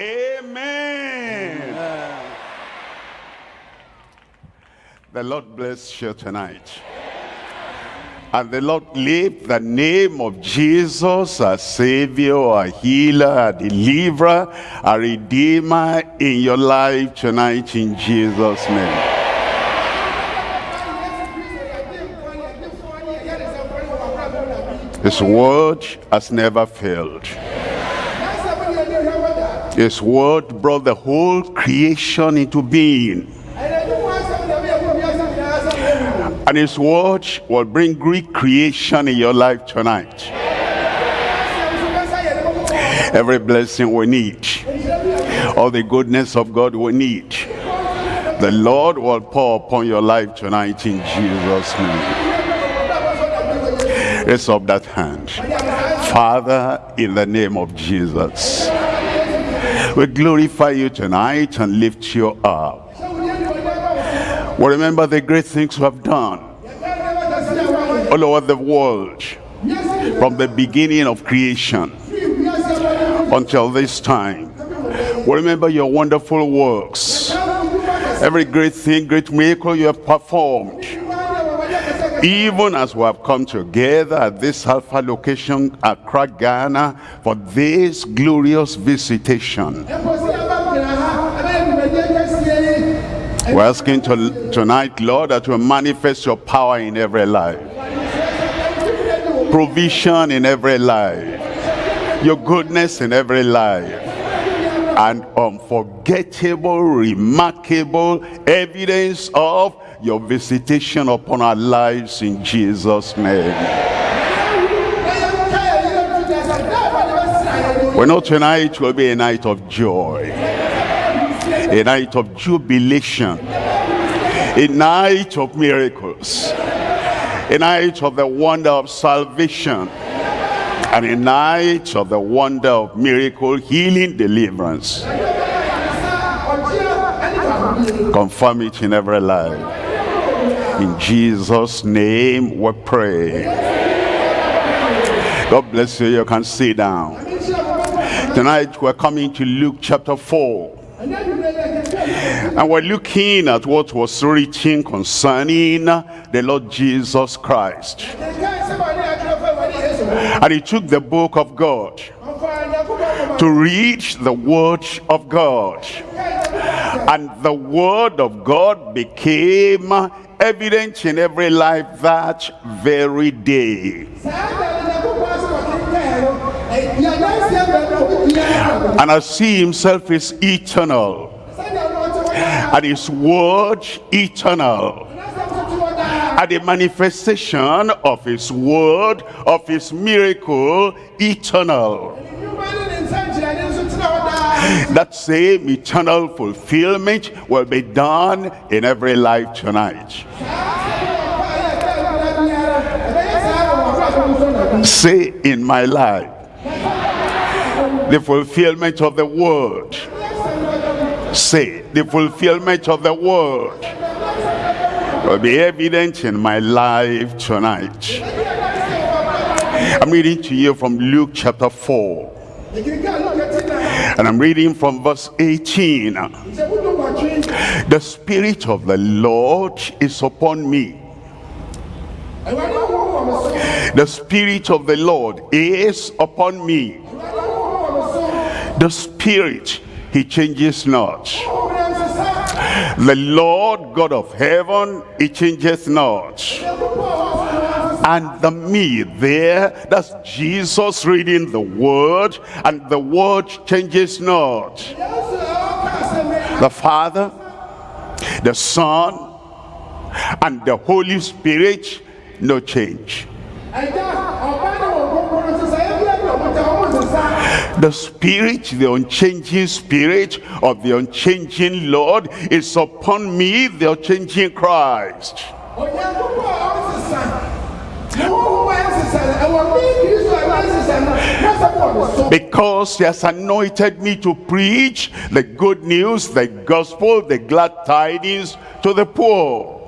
Amen. The Lord bless you tonight. And the Lord lift the name of Jesus, a Savior, a healer, a deliverer, a redeemer in your life tonight in Jesus' name. His word has never failed. His word brought the whole creation into being. And his word will bring great creation in your life tonight. Every blessing we need. All the goodness of God we need. The Lord will pour upon your life tonight in Jesus' name. Raise up that hand. Father, in the name of Jesus. We glorify you tonight and lift you up. We remember the great things you have done all over the world from the beginning of creation until this time. We remember your wonderful works. Every great thing, great miracle you have performed. Even as we have come together at this Alpha location, Accra, Ghana, for this glorious visitation. We're asking to, tonight, Lord, that you manifest your power in every life. Provision in every life. Your goodness in every life. And unforgettable, remarkable evidence of your visitation upon our lives in Jesus' name. We know tonight will be a night of joy a night of jubilation, a night of miracles, a night of the wonder of salvation, and a night of the wonder of miracle, healing, deliverance. Confirm it in every life. In Jesus' name we pray. God bless you. You can sit down. Tonight we're coming to Luke chapter 4. And we're looking at what was written concerning the Lord Jesus Christ. And he took the book of God to read the word of God. And the word of God became evident in every life that very day. And as he himself is eternal, and his word eternal and the manifestation of his word of his miracle eternal that same eternal fulfillment will be done in every life tonight. Say in my life. The fulfillment of the word. Say the fulfillment of the word will be evident in my life tonight. I'm reading to you from luke chapter 4 and i'm reading from verse 18 the spirit of the lord is upon me. The spirit of the lord is upon me. The spirit he changes not. The lord god of heaven he changes not and the me there that's jesus reading the word and the word changes not. The father the son and the holy spirit no change. The spirit the unchanging spirit of the unchanging lord is upon me the unchanging christ because he has anointed me to preach the good news the gospel the glad tidings to the poor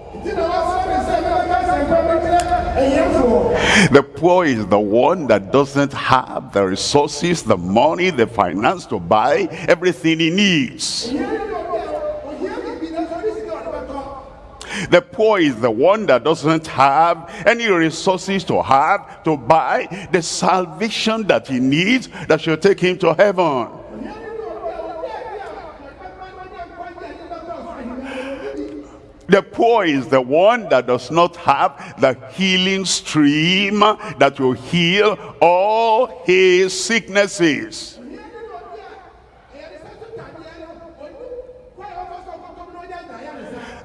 The poor is the one that doesn't have the resources, the money, the finance to buy everything he needs. The poor is the one that doesn't have any resources to have to buy the salvation that he needs that should take him to heaven. The poor is the one that does not have the healing stream that will heal all his sicknesses.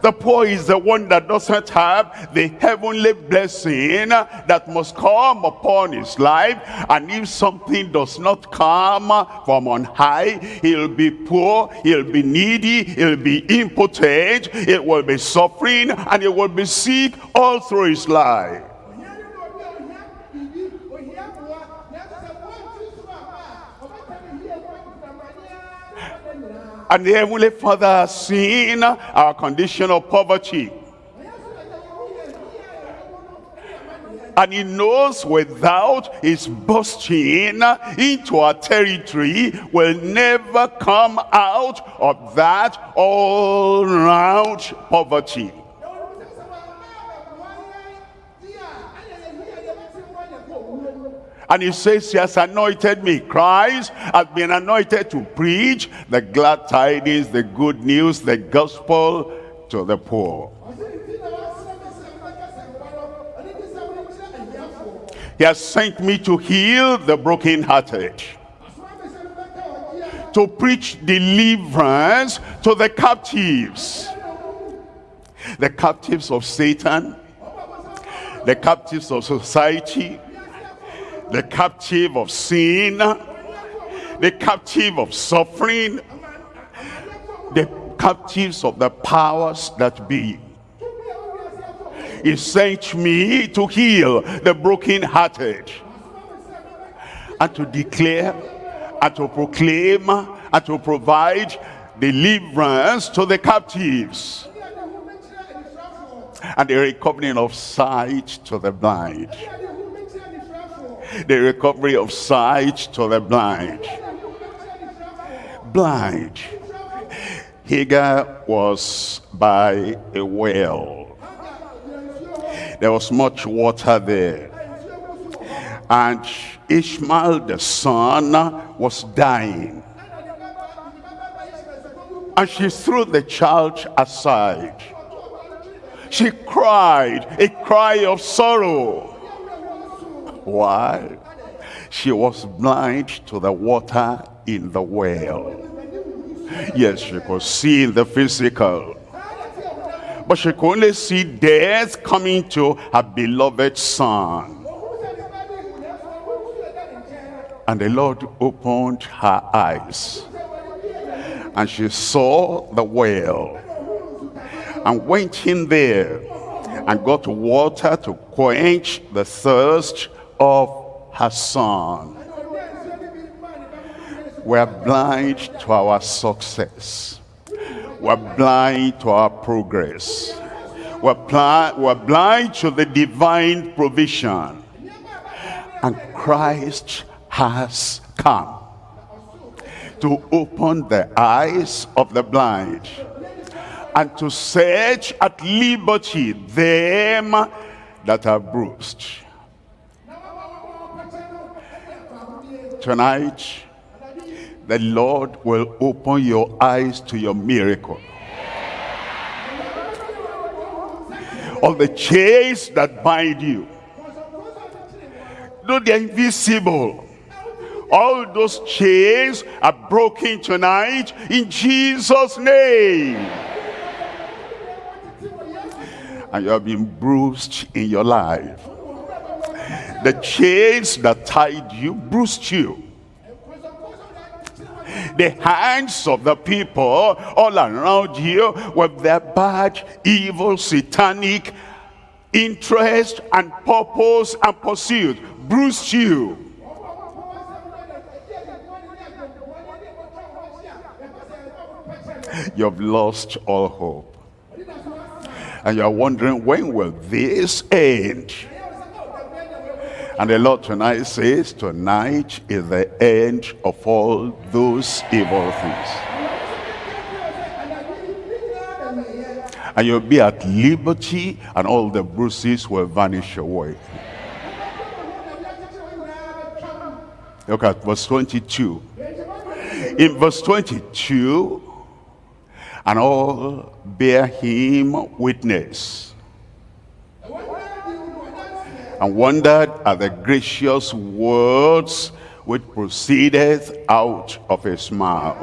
The poor is the one that doesn't have the heavenly blessing that must come upon his life. And if something does not come from on high, he'll be poor, he'll be needy, he'll be impotent, it will be suffering, and he will be sick all through his life. And the Heavenly Father has seen our condition of poverty. And he knows without his busting into our territory will never come out of that all-round poverty. And he says, he has anointed me. Christ has been anointed to preach the glad tidings, the good news, the gospel to the poor. He has sent me to heal the brokenhearted. To preach deliverance to the captives. The captives of Satan. The captives of society the captive of sin, the captive of suffering, the captives of the powers that be. He sent me to heal the brokenhearted and to declare and to proclaim and to provide deliverance to the captives and the recovering of sight to the blind the recovery of sight to the blind. Blind. Hagar was by a well. There was much water there. And Ishmael the son was dying. And she threw the child aside. She cried a cry of sorrow why? She was blind to the water in the well. Yes, she could see in the physical. But she could only see death coming to her beloved son. And the Lord opened her eyes. And she saw the well. And went in there and got water to quench the thirst of her son. We're blind to our success. We're blind to our progress. We're, we're blind to the divine provision. And Christ has come to open the eyes of the blind and to set at liberty them that are bruised Tonight, the Lord will open your eyes to your miracle. All the chains that bind you, though they're invisible, all those chains are broken tonight in Jesus' name. And you have been bruised in your life the chains that tied you bruised you. The hands of the people all around you with their bad, evil, satanic interest and purpose and pursuit bruised you. You've lost all hope. And you're wondering, when will this end? And the Lord tonight says, tonight is the end of all those evil things. And you'll be at liberty and all the bruises will vanish away. Look at verse 22. In verse 22, and all bear him witness and wondered at the gracious words which proceedeth out of his mouth.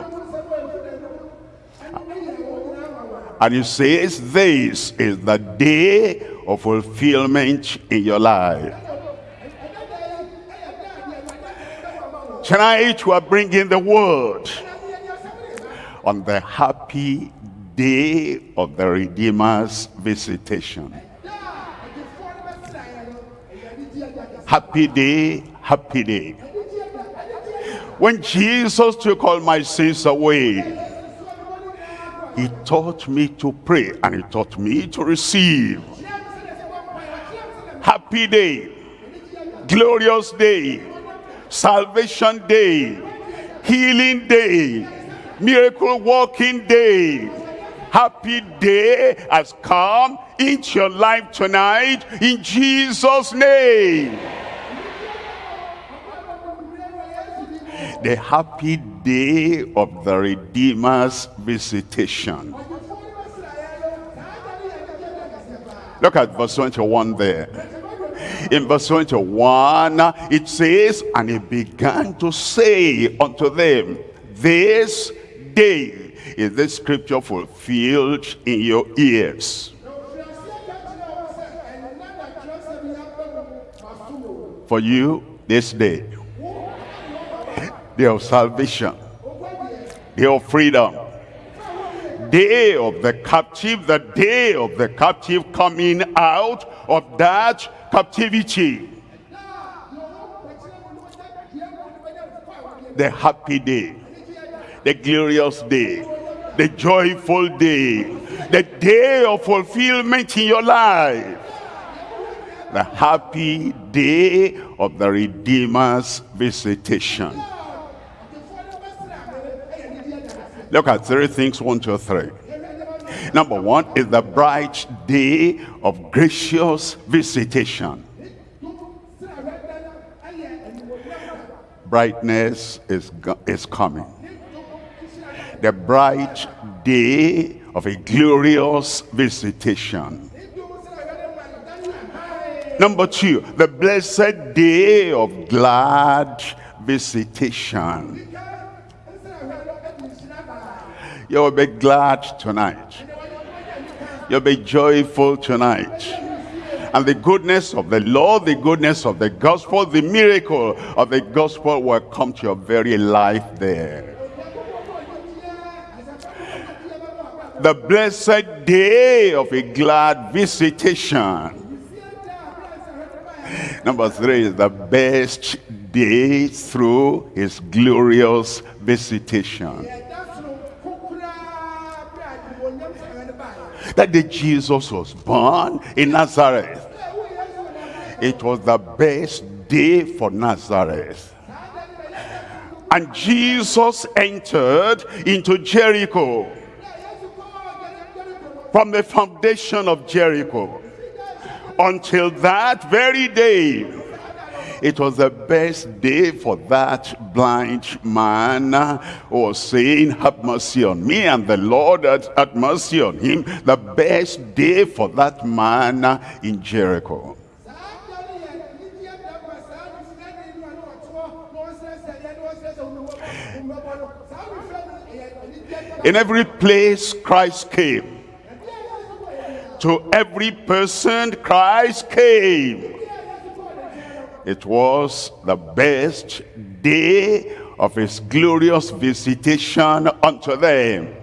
And he says, this is the day of fulfillment in your life. Tonight we are bringing the word on the happy day of the Redeemer's visitation. Happy day, happy day. When Jesus took all my sins away, he taught me to pray and he taught me to receive. Happy day, glorious day, salvation day, healing day, miracle working day. Happy day has come into your life tonight in Jesus' name. The happy day of the Redeemer's visitation. Look at verse 21 there. In verse 21, it says, And he began to say unto them, This day is this scripture fulfilled in your ears. For you, this day day of salvation, day of freedom, day of the captive, the day of the captive coming out of that captivity. The happy day, the glorious day, the joyful day, the day of fulfillment in your life. The happy day of the Redeemer's visitation. Look at three things, one, two, three. Number one is the bright day of gracious visitation. Brightness is, is coming. The bright day of a glorious visitation. Number two, the blessed day of glad visitation. You will be glad tonight. You'll be joyful tonight. And the goodness of the Lord, the goodness of the gospel, the miracle of the gospel will come to your very life there. The blessed day of a glad visitation. Number three is the best day through his glorious visitation. That day Jesus was born in Nazareth. It was the best day for Nazareth. And Jesus entered into Jericho. From the foundation of Jericho. Until that very day, it was the best day for that blind man uh, who was saying, have mercy on me. And the Lord uh, had, had mercy on him. The best day for that man uh, in Jericho. In every place Christ came. To every person Christ came it was the best day of his glorious visitation unto them.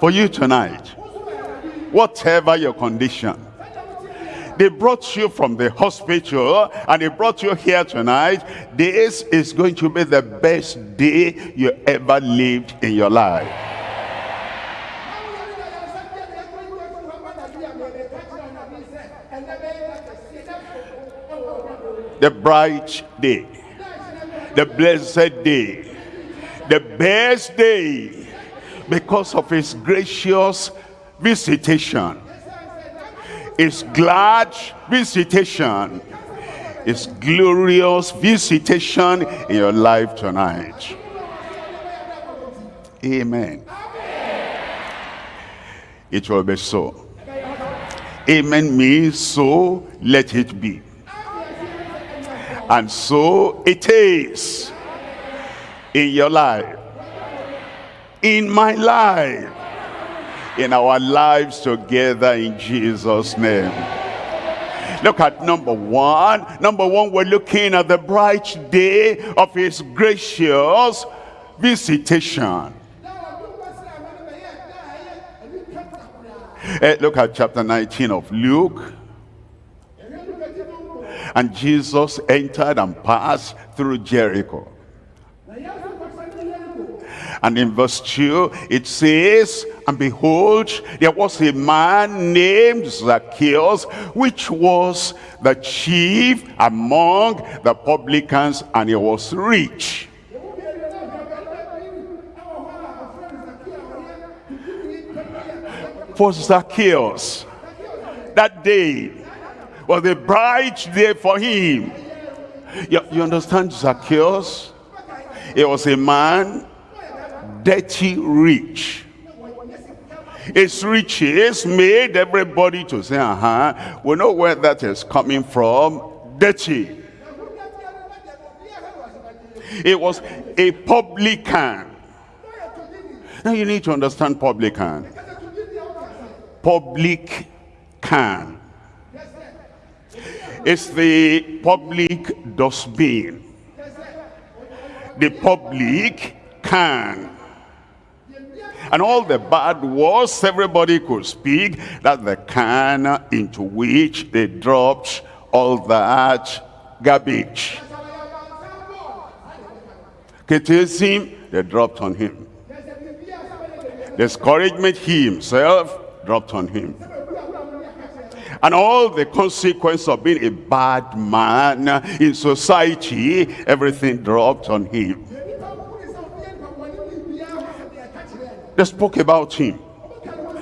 For you tonight, whatever your condition, they brought you from the hospital and they brought you here tonight. This is going to be the best day you ever lived in your life. The bright day, the blessed day, the best day, because of his gracious visitation, his glad visitation, his glorious visitation in your life tonight. Amen. It will be so. Amen means so, let it be. And so it is in your life, in my life, in our lives together in Jesus' name. Look at number one. Number one, we're looking at the bright day of his gracious visitation. Uh, look at chapter 19 of Luke. And Jesus entered and passed through Jericho. And in verse 2, it says, And behold, there was a man named Zacchaeus, which was the chief among the publicans, and he was rich. For Zacchaeus, that day was a bright day for him. You, you understand Zacchaeus? He was a man dirty rich. His riches made everybody to say, uh-huh, we know where that is coming from, dirty. It was a publican. Now you need to understand publican. Public can. It's the public dustbin. The public can and all the bad words everybody could speak, that the can into which they dropped all that garbage. Criticism, they dropped on him. Discouragement, he himself dropped on him. And all the consequence of being a bad man in society, everything dropped on him. They spoke about him.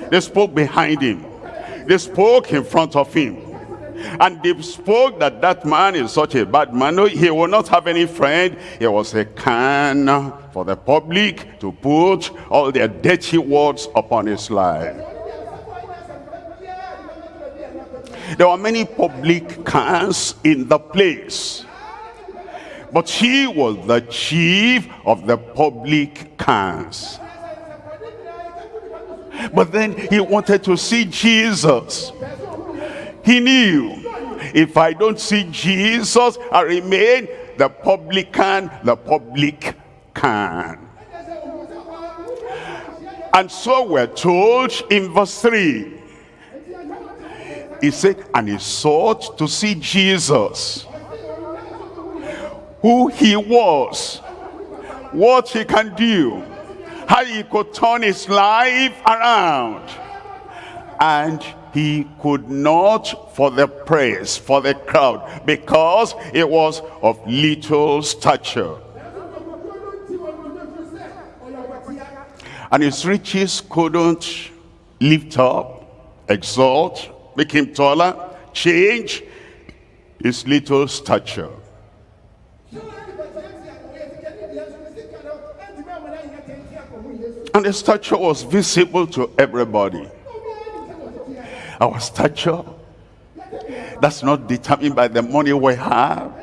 They spoke behind him. They spoke in front of him. And they spoke that that man is such a bad man. No, he will not have any friend. He was a can for the public to put all their dirty words upon his life. There were many public cans in the place. But he was the chief of the public cans. But then he wanted to see Jesus. He knew, if I don't see Jesus, I remain the publican, the public can. And so we're told in verse 3, he said, and he sought to see Jesus, who he was, what he can do, how he could turn his life around. And he could not for the praise, for the crowd, because it was of little stature. And his riches couldn't lift up, exalt, make him taller, change his little stature. And the stature was visible to everybody. Our stature, that's not determined by the money we have.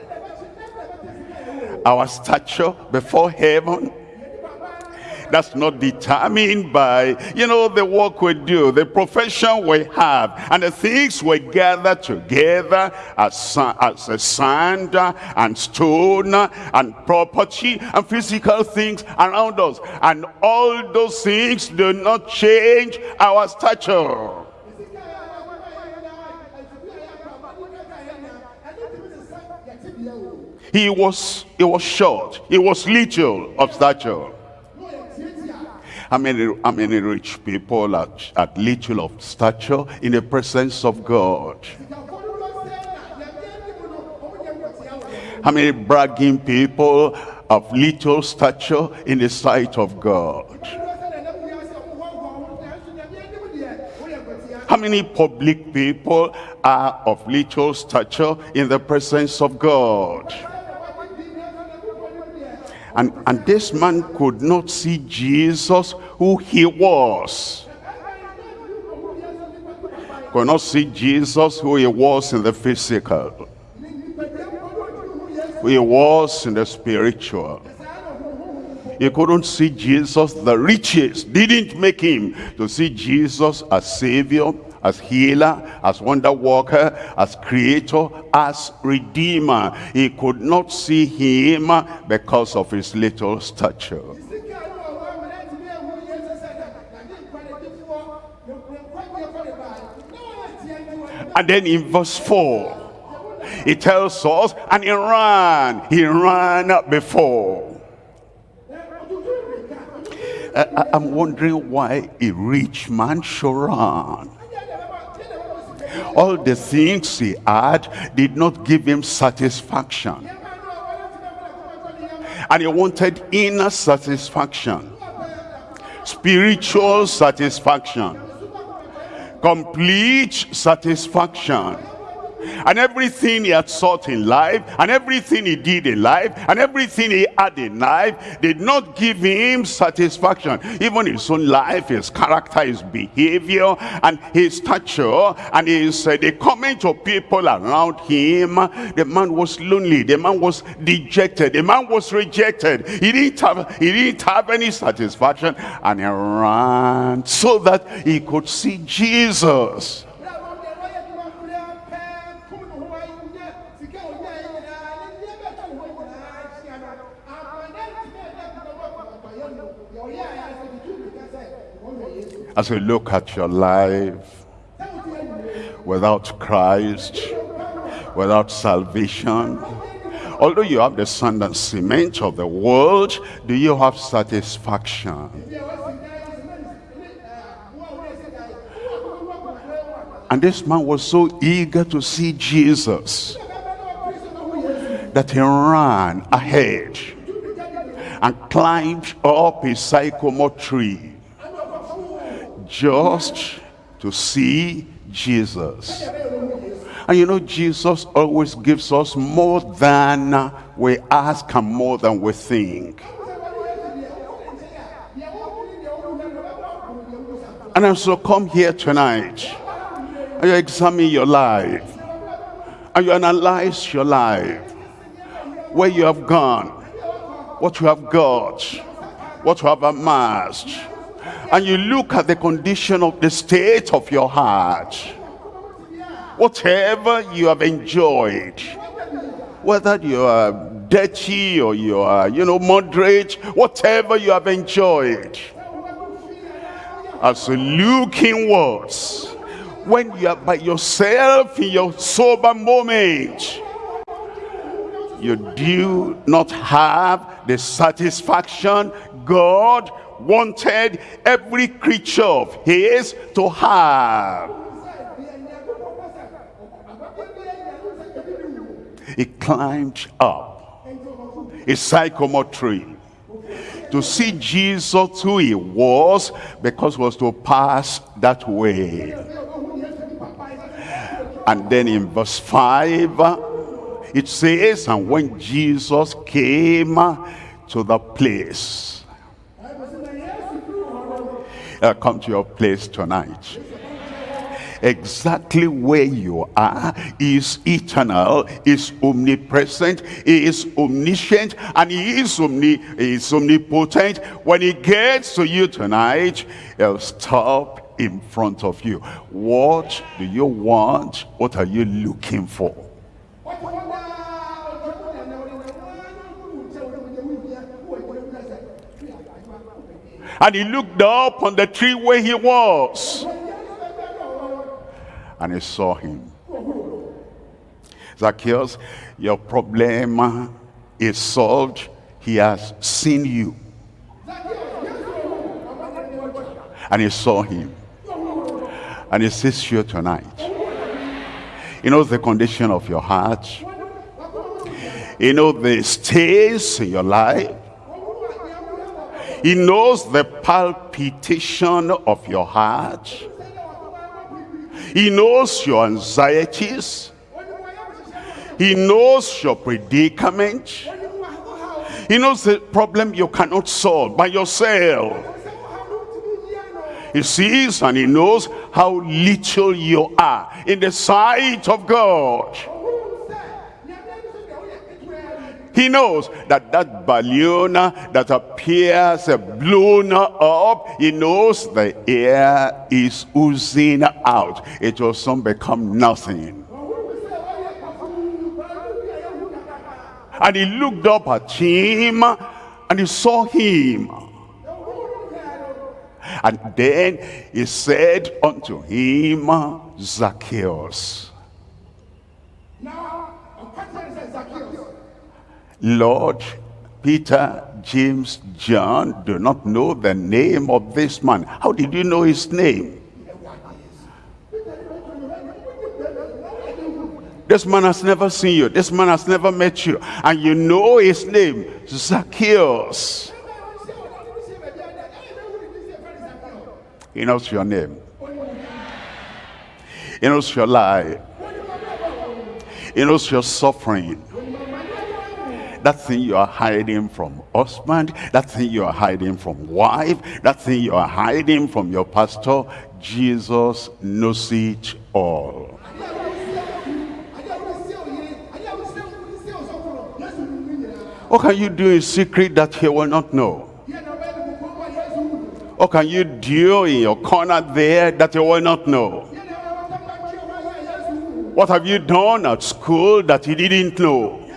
Our stature before heaven that's not determined by, you know, the work we do, the profession we have, and the things we gather together as, as a sand and stone and property and physical things around us. And all those things do not change our stature. He was, he was short. He was little of stature. How many, how many rich people at, at little of stature in the presence of God? How many bragging people of little stature in the sight of God? How many public people are of little stature in the presence of God? And, and this man could not see Jesus who he was. Could not see Jesus who he was in the physical. Who he was in the spiritual. He couldn't see Jesus, the riches didn't make him to see Jesus as Savior, as healer, as wonder worker, as creator, as redeemer. He could not see him because of his little stature. And then in verse 4, it tells us, and he ran, he ran before. Uh, I, am wondering why a rich man should run. All the things he had did not give him satisfaction. And he wanted inner satisfaction, spiritual satisfaction, complete satisfaction and everything he had sought in life and everything he did in life and everything he had in life did not give him satisfaction. Even his own life his character his behavior and his stature and his uh, the comment of people around him. The man was lonely. The man was dejected. The man was rejected. He didn't have he didn't have any satisfaction. And he ran so that he could see jesus as you look at your life without Christ, without salvation, although you have the sand and cement of the world, do you have satisfaction? And this man was so eager to see Jesus that he ran ahead and climbed up a sycamore tree just to see Jesus. And you know, Jesus always gives us more than we ask and more than we think. And as you come here tonight, and you examine your life, and you analyze your life, where you have gone, what you have got, what you have amassed, and you look at the condition of the state of your heart, whatever you have enjoyed, whether you are dirty or you are, you know, moderate, whatever you have enjoyed, as you look inwards, when you are by yourself in your sober moment, you do not have the satisfaction God wanted every creature of his to have. He climbed up a sycamore tree to see Jesus who he was because he was to pass that way. And then in verse 5, it says, and when Jesus came to the place, uh, come to your place tonight. Exactly where you are is eternal is omnipresent is omniscient and he is, omni is omnipotent. When he gets to you tonight he'll stop in front of you. What do you want? What are you looking for And he looked up on the tree where he was. And he saw him. Zacchaeus, your problem is solved. He has seen you. And he saw him. And he sees you tonight. He knows the condition of your heart. He knows the stays in your life. He knows the palpitation of your heart. He knows your anxieties. He knows your predicament. He knows the problem you cannot solve by yourself. He sees and he knows how little you are in the sight of God. He knows that that balloon that appears uh, blown up, he knows the air is oozing out. It will soon become nothing. And he looked up at him and he saw him. And then he said unto him, Zacchaeus. Lord, Peter, James, John do not know the name of this man. How did you know his name? This man has never seen you. This man has never met you. And you know his name, Zacchaeus. He knows your name. He knows your life. He knows your suffering. That thing you are hiding from husband, that thing you are hiding from wife, that thing you are hiding from your pastor, Jesus knows it all. What can you do in secret that he will not know? What can you do in your corner there that he will not know? What have you done at school that he didn't know?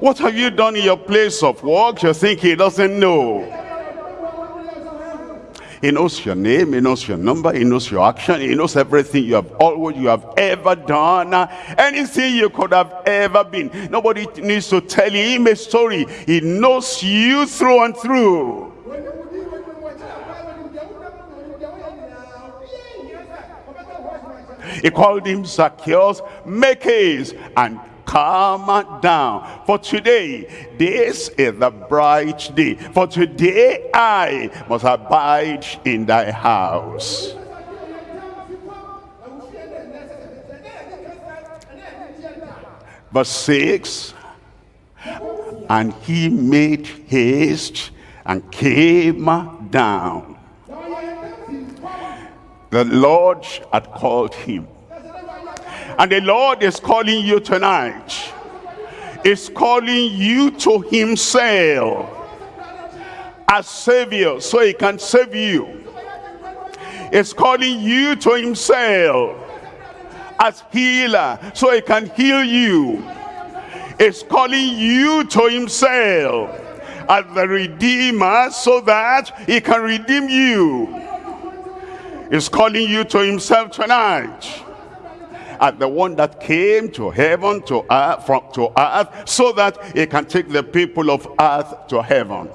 What have you done in your place of work you think he doesn't know? He knows your name, he knows your number, he knows your action, he knows everything you have always you have ever done, anything you could have ever been. Nobody needs to tell him a story. He knows you through and through. He called him Zacchaeus, make haste and come down. For today, this is the bright day. For today, I must abide in thy house. Verse 6, and he made haste and came down. The Lord had called him and the Lord is calling you tonight. Is calling you to himself as Savior so he can save you. Is calling you to himself as healer so he can heal you. Is calling you to himself as the Redeemer so that he can redeem you. Is calling you to himself tonight at the one that came to heaven, to earth, from, to earth, so that he can take the people of earth to heaven.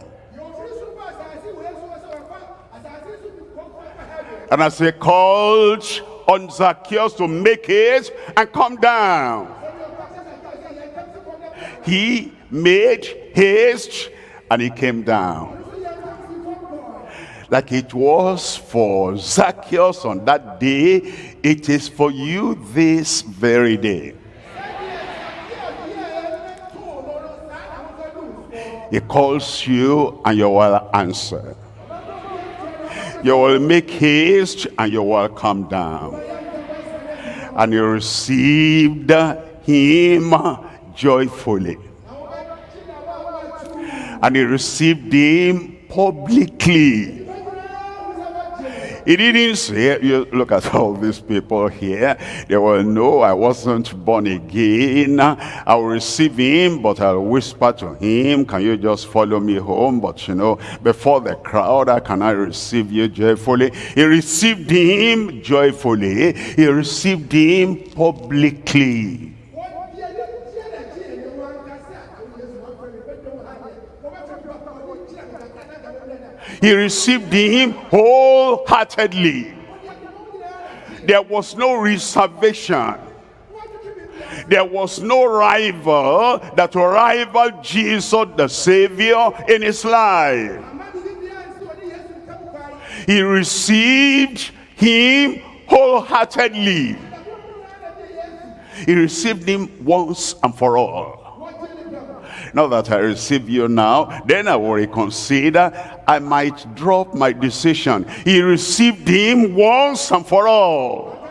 And as he called on Zacchaeus to make it and come down, he made haste and he came down like it was for Zacchaeus on that day, it is for you this very day. He calls you and you will answer. You will make haste and you will come down. And you received him joyfully. And he received him publicly. He didn't say, you look at all these people here. They will know I wasn't born again. I'll receive him, but I'll whisper to him, can you just follow me home? But you know, before the crowd, I can I receive you joyfully? He received him joyfully. He received him publicly. He received him wholeheartedly. There was no reservation. There was no rival that will rival Jesus the Savior in his life. He received him wholeheartedly. He received him once and for all. Now that I receive you now, then I will reconsider. I might drop my decision. He received him once and for all.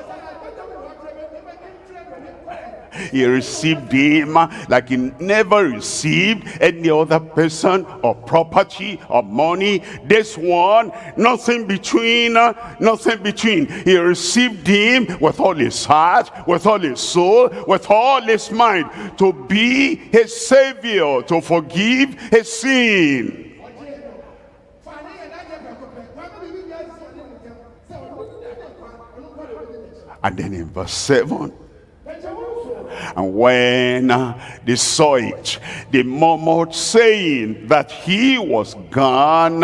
He received him like he never received any other person or property or money. This one nothing between uh, nothing between. He received him with all his heart with all his soul with all his mind to be his savior to forgive his sin. And then in verse 7 and when uh, they saw it, they murmured, saying that he was gone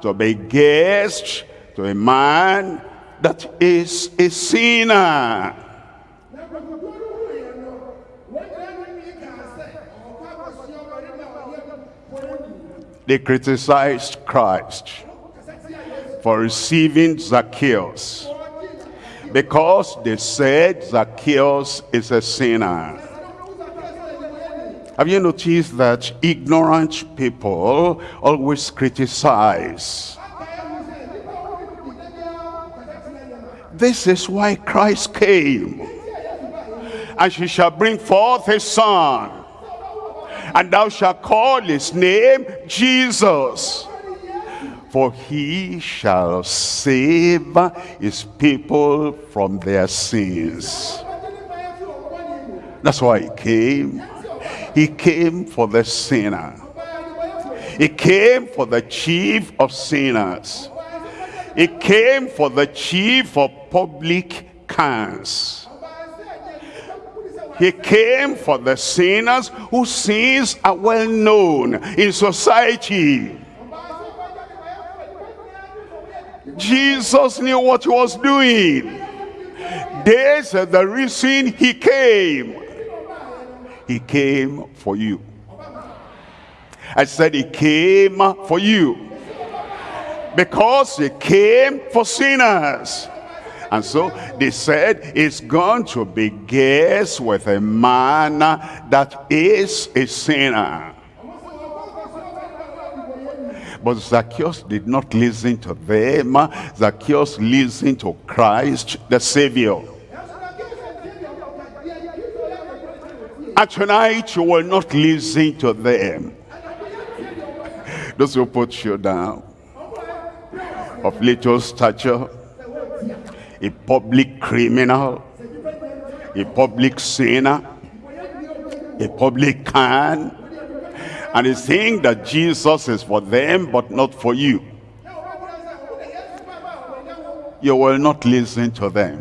to be guest to a man that is a sinner. They criticized Christ for receiving Zacchaeus because they said Zacchaeus is a sinner. Have you noticed that ignorant people always criticize? This is why Christ came. And she shall bring forth a son. And thou shalt call his name Jesus for he shall save his people from their sins. That's why he came. He came for the sinner. He came for the chief of sinners. He came for the chief of publicans. He came for the sinners whose sins are well known in society. Jesus knew what he was doing. This is the reason he came. He came for you. I said he came for you. Because he came for sinners. And so they said, it's going to be guest with a man that is a sinner. But Zacchaeus did not listen to them. Zacchaeus listened to Christ, the Savior. And tonight you will not listen to them. Those who put you down, of little stature, a public criminal, a public sinner, a publican, and he's saying that Jesus is for them, but not for you. You will not listen to them.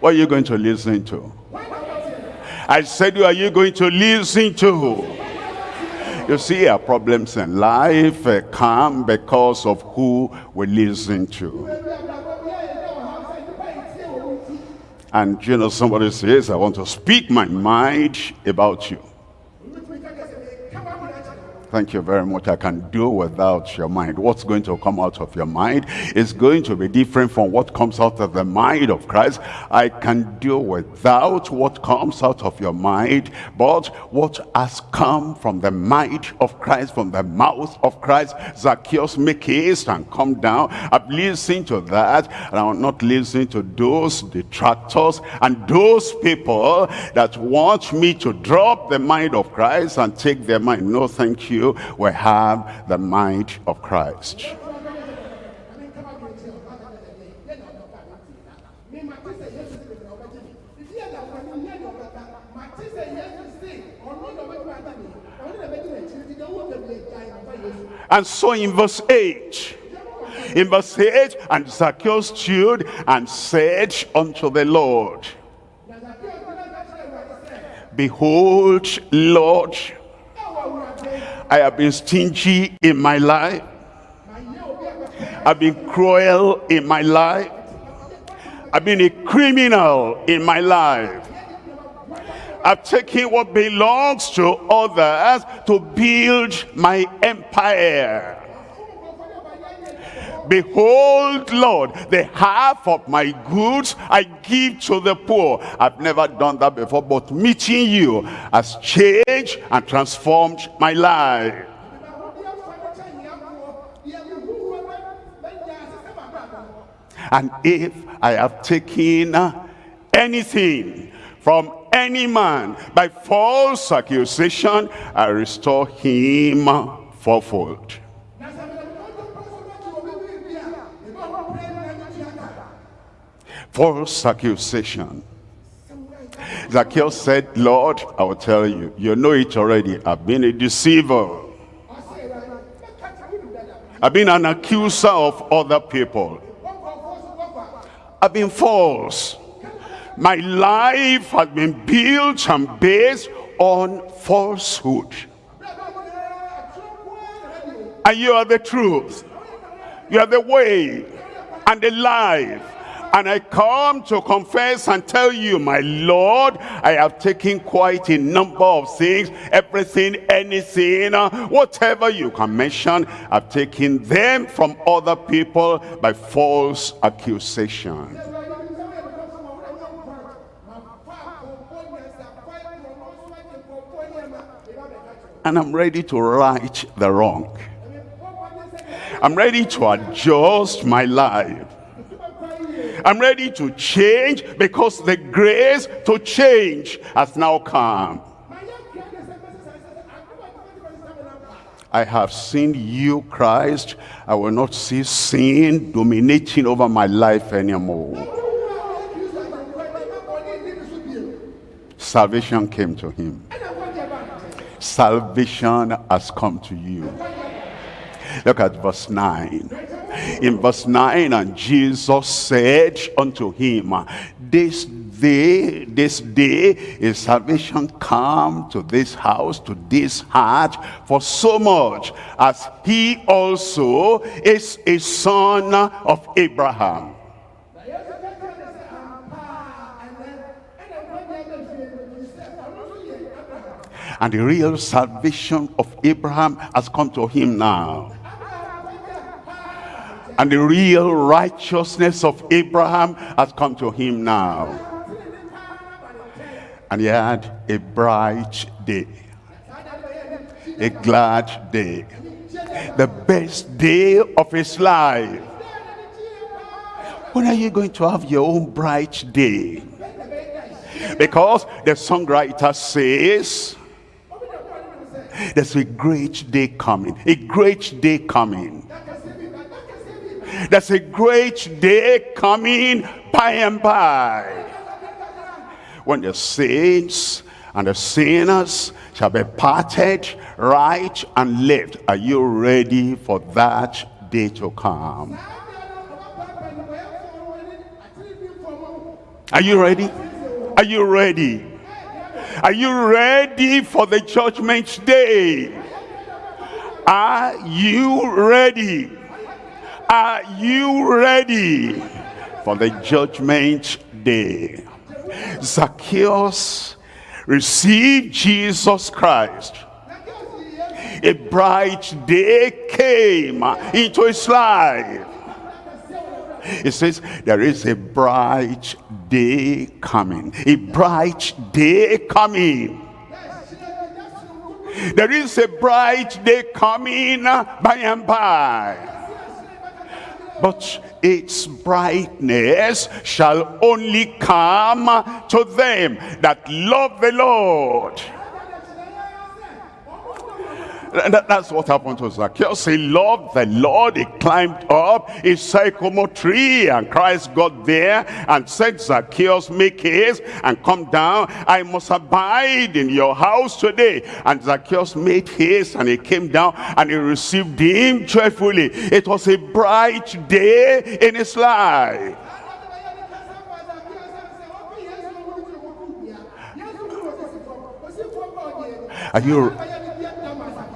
What are you going to listen to? I said, who are you going to listen to? You see, our problems in life come because of who we listen to. And you know, somebody says, I want to speak my mind about you. Thank you very much. I can do without your mind. What's going to come out of your mind is going to be different from what comes out of the mind of Christ. I can do without what comes out of your mind, but what has come from the mind of Christ, from the mouth of Christ. Zacchaeus, make haste and come down. I'm listening to that, and I'm not listening to those detractors and those people that want me to drop the mind of Christ and take their mind. No, thank you you will have the mind of Christ. And so in verse 8, in verse 8, and Zacchaeus stood and said unto the Lord, Behold, Lord, I have been stingy in my life. I've been cruel in my life. I've been a criminal in my life. I've taken what belongs to others to build my empire. Behold, Lord, the half of my goods I give to the poor. I've never done that before, but meeting you has changed and transformed my life. And if I have taken anything from any man by false accusation, I restore him fourfold. False accusation. Zacchaeus said, Lord, I will tell you, you know it already. I've been a deceiver. I've been an accuser of other people. I've been false. My life has been built and based on falsehood. And you are the truth. You are the way and the life. And I come to confess and tell you, my Lord, I have taken quite a number of things, everything, anything, uh, whatever you can mention, I've taken them from other people by false accusation. And I'm ready to right the wrong. I'm ready to adjust my life. I'm ready to change because the grace to change has now come. I have seen you, Christ. I will not see sin dominating over my life anymore. Salvation came to him. Salvation has come to you. Look at verse 9 in verse 9 and jesus said unto him this day this day is salvation come to this house to this heart for so much as he also is a son of abraham. And the real salvation of abraham has come to him now and the real righteousness of Abraham has come to him now. And he had a bright day. A glad day. The best day of his life. When are you going to have your own bright day? Because the songwriter says, there's a great day coming. A great day coming there's a great day coming by and by. When the saints and the sinners shall be parted right and left. Are you ready for that day to come? Are you ready? Are you ready? Are you ready for the judgment day? Are you ready? Are you ready for the judgment day? Zacchaeus received Jesus Christ. A bright day came into his life. It says there is a bright day coming. A bright day coming. There is a bright day coming by and by but its brightness shall only come to them that love the Lord and that, that's what happened to Zacchaeus. He loved the Lord. He climbed up a sycamore tree and Christ got there and said, Zacchaeus, make haste and come down. I must abide in your house today. And Zacchaeus made haste and he came down and he received him joyfully. It was a bright day in his life. Are you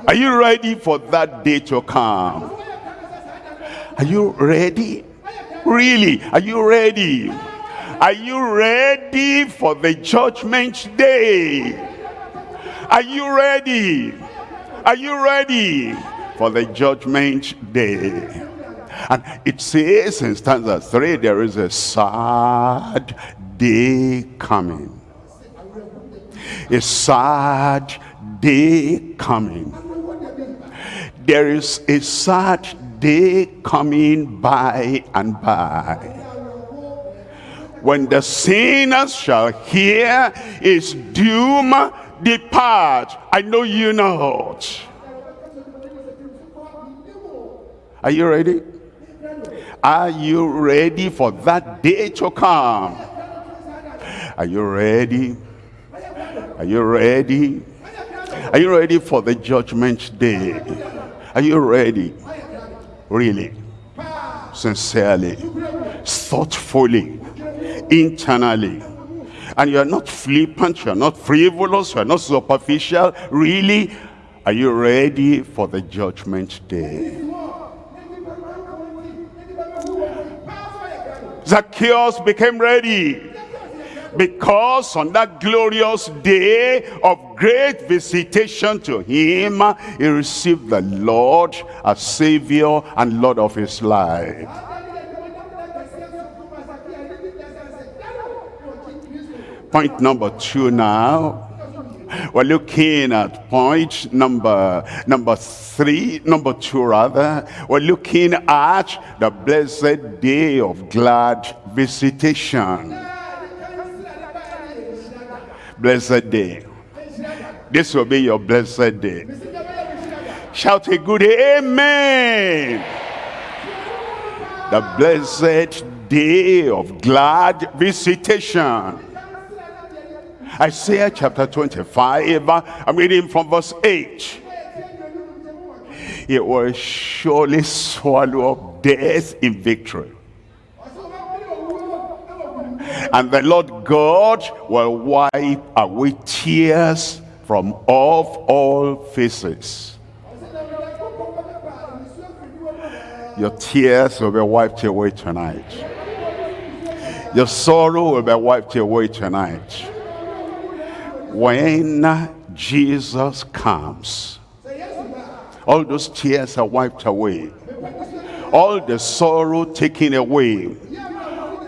are you ready for that day to come? Are you ready? Really? Are you ready? Are you ready for the judgment day? Are you ready? Are you ready for the judgment day? And it says in stanza 3, there is a sad day coming. A sad day coming. There is a sad day coming by and by. When the sinners shall hear his doom depart, I know you not. Are you ready? Are you ready for that day to come? Are you ready? Are you ready? Are you ready for the judgment day? Are you ready? Really? Sincerely? Thoughtfully? Internally? And you're not flippant, you're not frivolous, you're not superficial. Really? Are you ready for the judgment day? Zacchaeus became ready because on that glorious day of great visitation to him he received the Lord as Savior and Lord of his life point number two now we're looking at point number number three, number two rather. We're looking at the blessed day of glad visitation. Blessed day. This will be your blessed day. Shout a good amen. The blessed day of glad visitation. Isaiah chapter 25, I'm reading from verse 8. It will surely swallow up death in victory. And the Lord God will wipe away tears from off all faces. Your tears will be wiped away tonight. Your sorrow will be wiped away tonight when Jesus comes, all those tears are wiped away. All the sorrow taken away.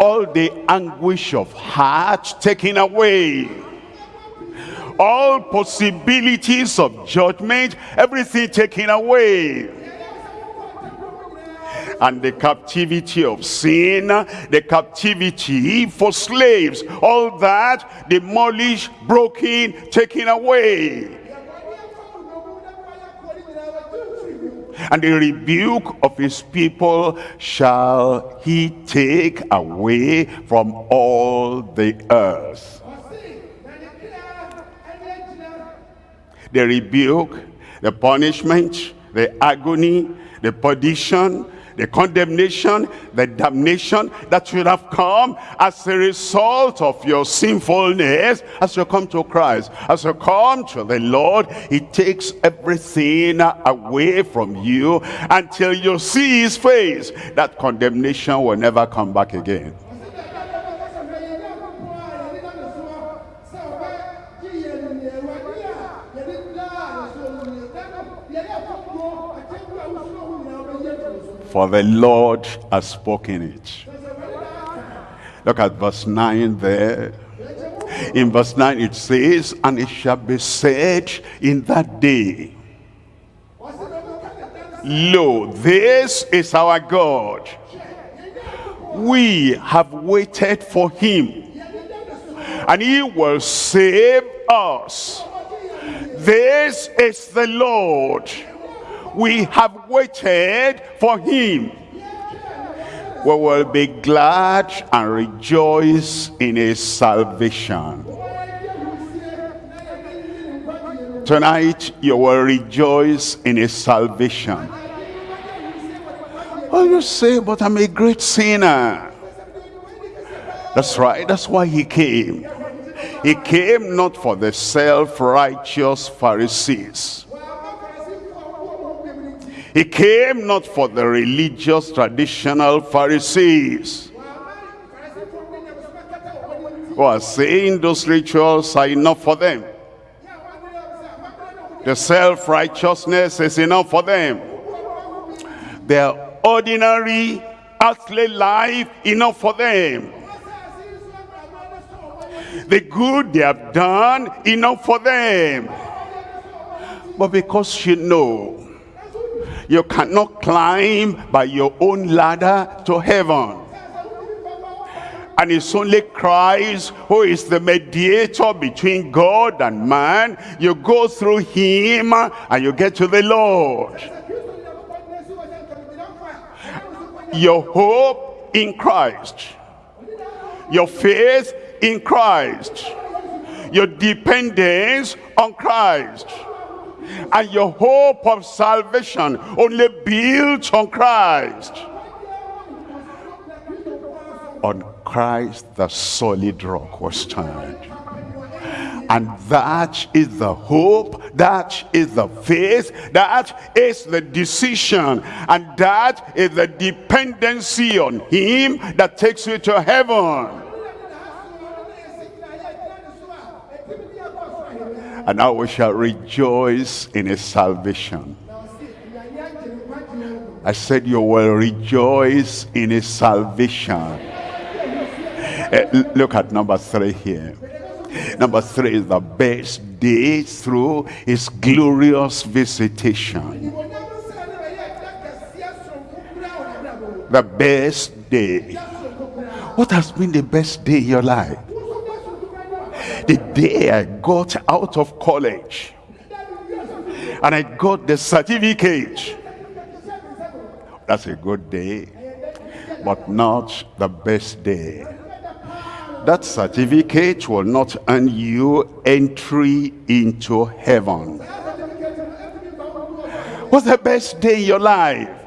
All the anguish of heart taken away. All possibilities of judgment, everything taken away and the captivity of sin, the captivity for slaves, all that demolished, broken, taken away. And the rebuke of his people shall he take away from all the earth. The rebuke, the punishment, the agony, the perdition, the condemnation, the damnation that should have come as a result of your sinfulness as you come to Christ. As you come to the Lord, he takes everything away from you until you see his face. That condemnation will never come back again. For the Lord has spoken it. Look at verse 9 there. In verse 9 it says, And it shall be said in that day, Lo, this is our God. We have waited for him, and he will save us. This is the Lord we have waited for him. We will be glad and rejoice in his salvation. Tonight you will rejoice in his salvation. Oh you say but i'm a great sinner? That's right that's why he came. He came not for the self-righteous pharisees he came not for the religious traditional Pharisees. who are saying those rituals are enough for them. The self-righteousness is enough for them. Their ordinary earthly life enough for them. The good they have done enough for them. But because you know you cannot climb by your own ladder to heaven. And it's only Christ who is the mediator between God and man. You go through him and you get to the Lord. Your hope in Christ. Your faith in Christ. Your dependence on Christ and your hope of salvation only built on Christ. On Christ the solid rock was stand. And that is the hope, that is the faith, that is the decision, and that is the dependency on him that takes you to heaven. And now we shall rejoice in his salvation. I said you will rejoice in his salvation. Uh, look at number three here. Number three is the best day through his glorious visitation. The best day. What has been the best day in your life? The day I got out of college and I got the certificate. That's a good day, but not the best day. That certificate will not earn you entry into heaven. What's the best day in your life?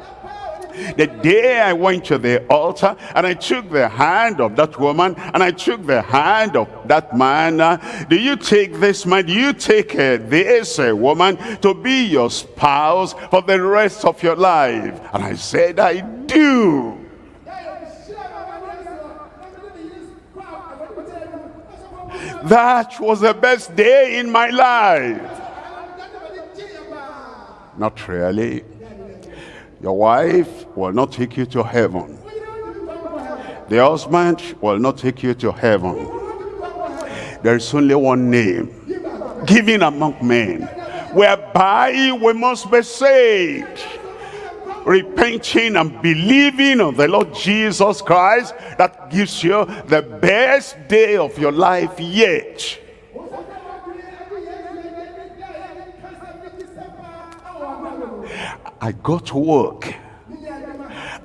The day I went to the altar and I took the hand of that woman and I took the hand of that man. Uh, do you take this man? Do you take uh, this uh, woman to be your spouse for the rest of your life? And I said, I do. That was the best day in my life. Not really. Your wife will not take you to heaven. The husband will not take you to heaven. There is only one name given among men whereby we must be saved. Repenting and believing on the Lord Jesus Christ that gives you the best day of your life yet. I got to work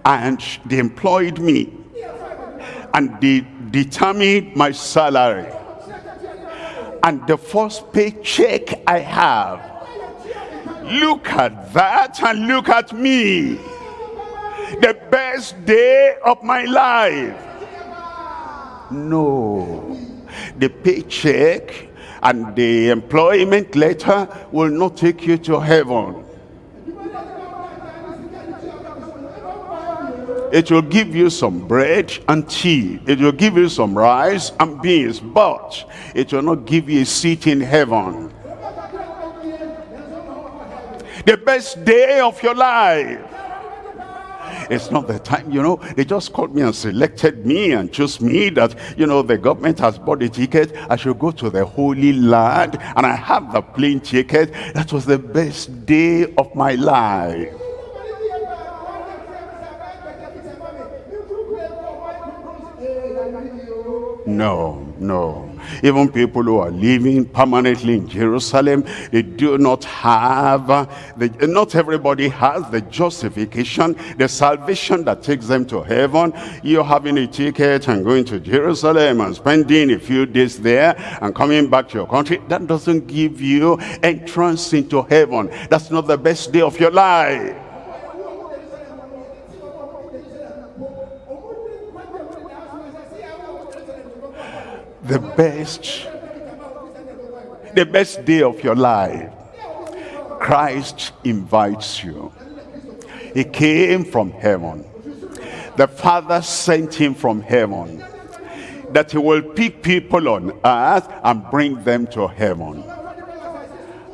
and they employed me and they determined my salary. And the first paycheck I have look at that and look at me. The best day of my life. No. The paycheck and the employment letter will not take you to heaven It will give you some bread and tea. It will give you some rice and beans. But it will not give you a seat in heaven. The best day of your life. It's not the time, you know, they just called me and selected me and chose me that, you know, the government has bought a ticket. I should go to the Holy Land and I have the plane ticket. That was the best day of my life. No, no. Even people who are living permanently in Jerusalem, they do not have, uh, the, not everybody has the justification, the salvation that takes them to heaven. You're having a ticket and going to Jerusalem and spending a few days there and coming back to your country. That doesn't give you entrance into heaven. That's not the best day of your life. The best, the best day of your life. Christ invites you. He came from heaven. The Father sent him from heaven. that he will pick people on earth and bring them to heaven.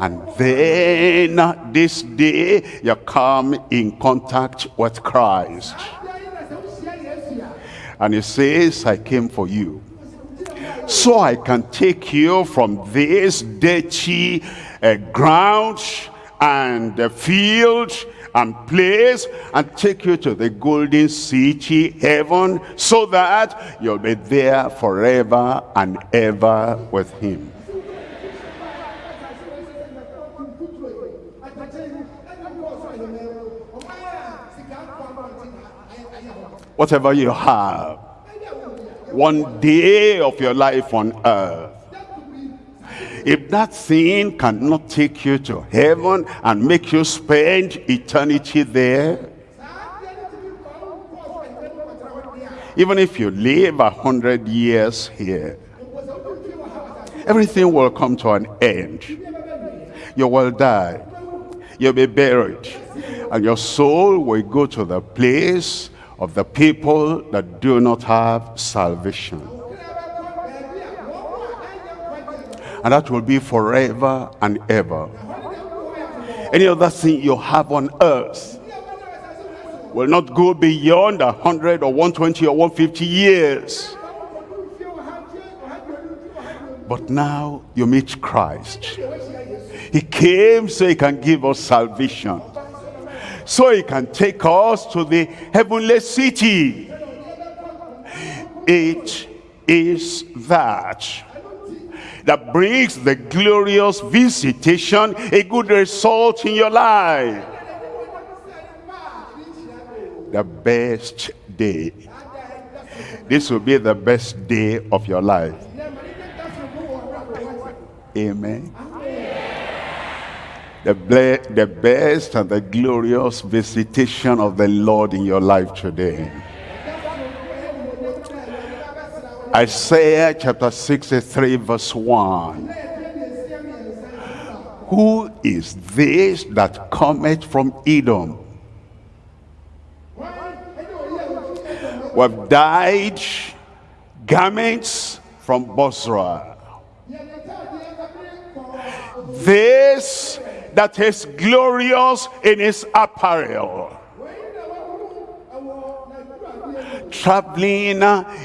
And then this day you come in contact with Christ. And he says, I came for you. So I can take you from this dirty uh, ground and the field and place and take you to the golden city, heaven, so that you'll be there forever and ever with him. Whatever you have, one day of your life on earth, if that thing cannot take you to heaven and make you spend eternity there, even if you live a hundred years here, everything will come to an end. You will die. You'll be buried. And your soul will go to the place of the people that do not have salvation. And that will be forever and ever. Any other thing you have on earth will not go beyond a hundred or 120 or 150 years. But now you meet Christ. He came so he can give us salvation. So he can take us to the heavenly city. It is that that brings the glorious visitation, a good result in your life. The best day. This will be the best day of your life. Amen. The, the best and the glorious visitation of the Lord in your life today. Isaiah chapter 63 verse 1. Who is this that cometh from Edom? We've dyed garments from Bozrah. This that is glorious in his apparel traveling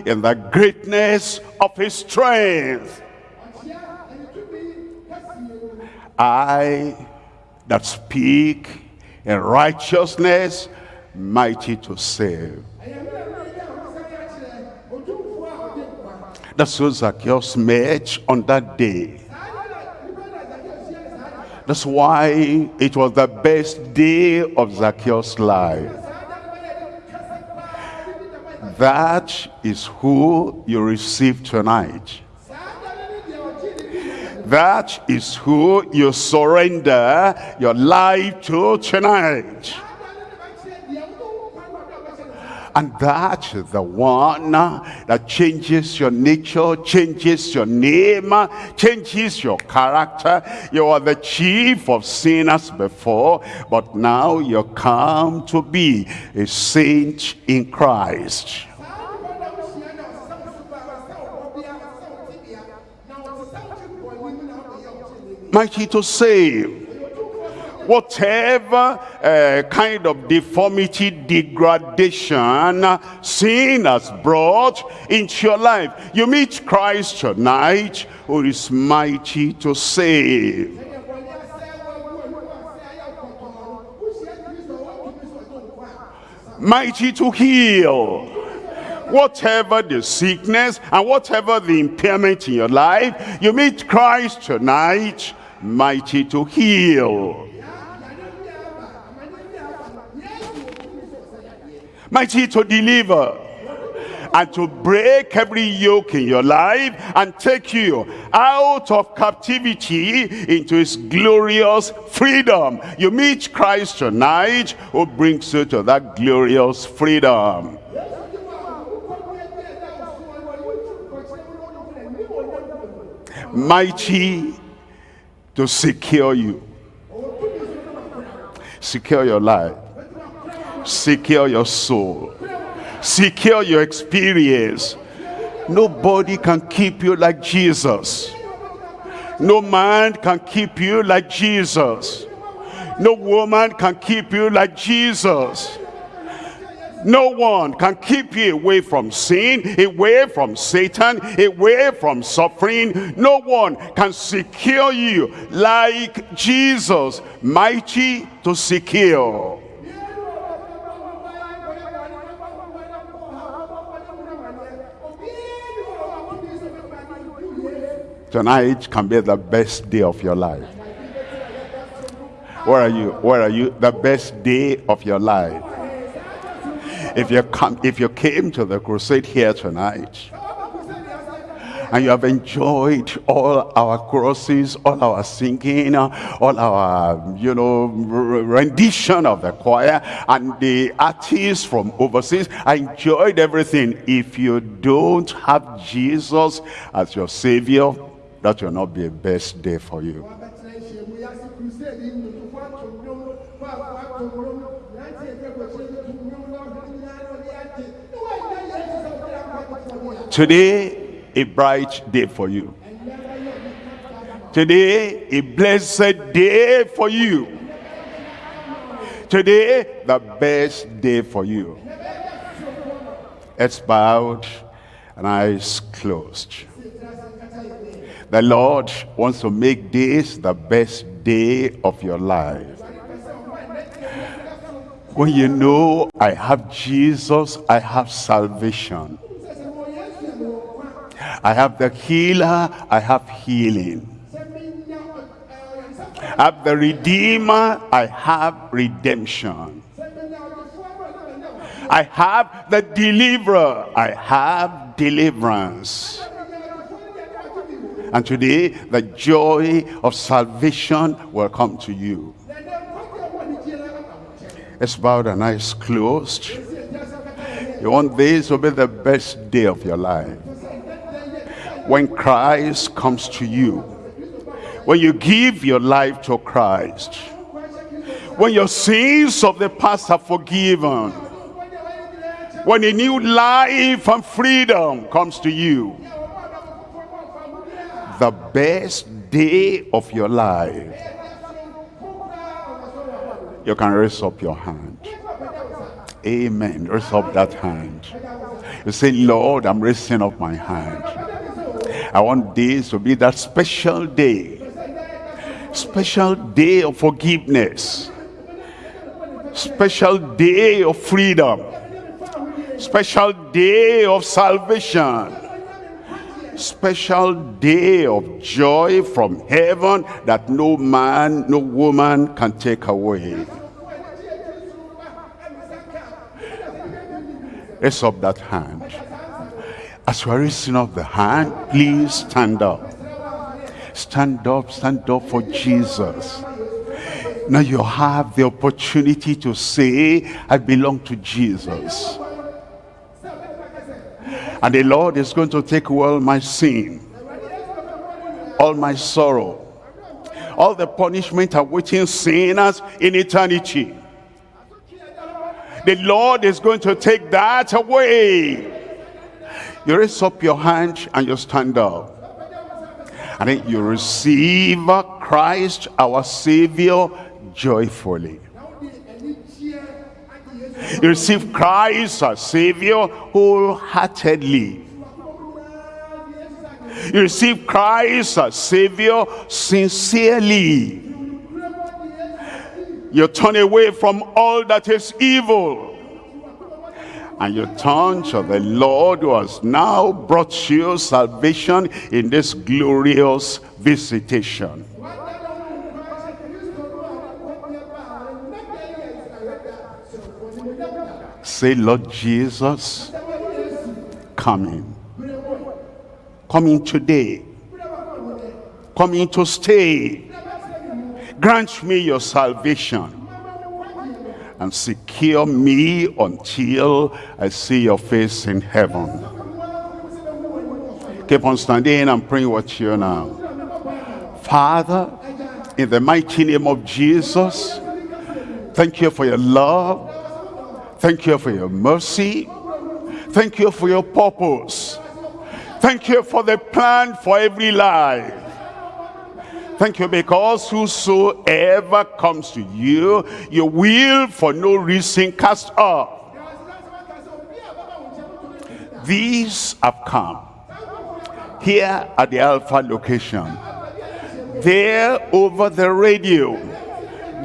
in the greatness of his strength. I that speak in righteousness, mighty to save. That's what Zacchaeus met on that day. That's why it was the best day of Zacchaeus' life. That is who you receive tonight. That is who you surrender your life to tonight. And that the one that changes your nature, changes your name, changes your character. You are the chief of sinners before, but now you come to be a saint in Christ. Mighty to save whatever uh, kind of deformity, degradation sin has brought into your life. You meet Christ tonight who is mighty to save. Mighty to heal whatever the sickness and whatever the impairment in your life, you meet Christ tonight, mighty to heal. Mighty to deliver and to break every yoke in your life and take you out of captivity into his glorious freedom. You meet Christ tonight who brings you to that glorious freedom. Mighty to secure you. Secure your life secure your soul secure your experience Nobody can keep you like Jesus. No man can keep you like Jesus. No woman can keep you like Jesus. No one can keep you away from sin, away from Satan, away from suffering. No one can secure you like Jesus, mighty to secure. Tonight can be the best day of your life. Where are you? Where are you? The best day of your life. If you come, if you came to the crusade here tonight, and you have enjoyed all our crosses, all our singing, all our, you know, rendition of the choir, and the artists from overseas. I enjoyed everything. If you don't have Jesus as your Savior, that will not be a best day for you. Today, a bright day for you. Today, a blessed day for you. Today, the best day for you. Heads bowed and eyes closed. The Lord wants to make this the best day of your life. When you know I have Jesus, I have salvation. I have the healer, I have healing. I have the redeemer, I have redemption. I have the deliverer, I have deliverance. And today, the joy of salvation will come to you. It's bowed and eyes closed. You want this to be the best day of your life when Christ comes to you, when you give your life to Christ, when your sins of the past are forgiven, when a new life and freedom comes to you, the best day of your life, you can raise up your hand. Amen. Raise up that hand. You say, Lord, I'm raising up my hand. I want this to be that special day. Special day of forgiveness. Special day of freedom. Special day of salvation. Special day of joy from heaven that no man, no woman can take away. Raise up that hand. As you are raising up the hand, please stand up. Stand up, stand up for Jesus. Now you have the opportunity to say, I belong to Jesus. And the Lord is going to take all my sin, all my sorrow, all the punishment awaiting sinners in eternity. The Lord is going to take that away you raise up your hand and you stand up. And then you receive Christ our Savior joyfully. You receive Christ our Savior wholeheartedly. You receive Christ our Savior sincerely. You turn away from all that is evil and you turn to the Lord who has now brought you salvation in this glorious visitation. Say, Lord Jesus, coming. Coming today. Coming to stay. Grant me your salvation and secure me until I see your face in heaven. Keep on standing and praying with you now. Father, in the mighty name of Jesus, thank you for your love. Thank you for your mercy. Thank you for your purpose. Thank you for the plan for every life. Thank you because whosoever comes to you, you will for no reason cast off. These have come here at the Alpha location, there over the radio,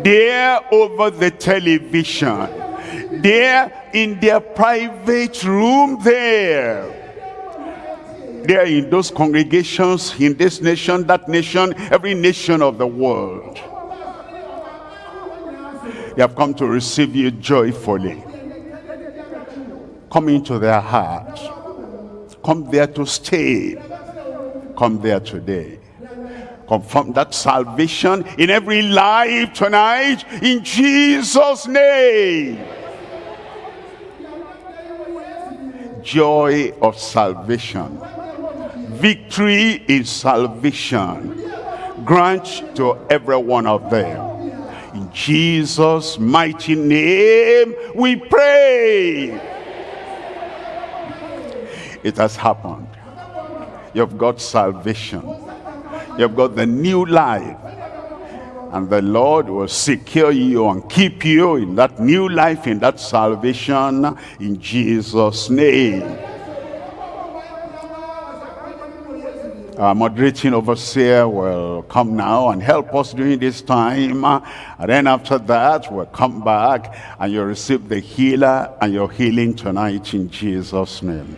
there over the television, there in their private room there. There in those congregations in this nation that nation every nation of the world. They have come to receive you joyfully. Come into their heart. Come there to stay. Come there today. Confirm that salvation in every life tonight in jesus name joy of salvation. Victory in salvation. Grant to every one of them. In jesus mighty name we pray. It has happened. You've got salvation. You've got the new life and the Lord will secure you and keep you in that new life, in that salvation, in Jesus' name. Our moderating overseer will come now and help us during this time. And then after that, we'll come back and you'll receive the healer and your healing tonight in Jesus' name.